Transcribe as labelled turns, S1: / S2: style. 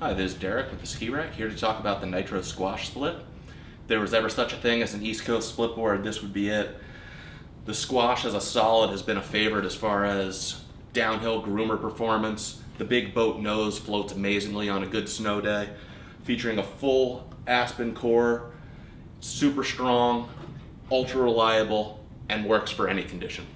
S1: Hi, this is Derek with the Ski Rack here to talk about the Nitro Squash Split. If there was ever such a thing as an East Coast split board, this would be it. The Squash as a solid has been a favorite as far as downhill groomer performance. The big boat nose floats amazingly on a good snow day, featuring a full Aspen core, super strong, ultra reliable, and works for any condition.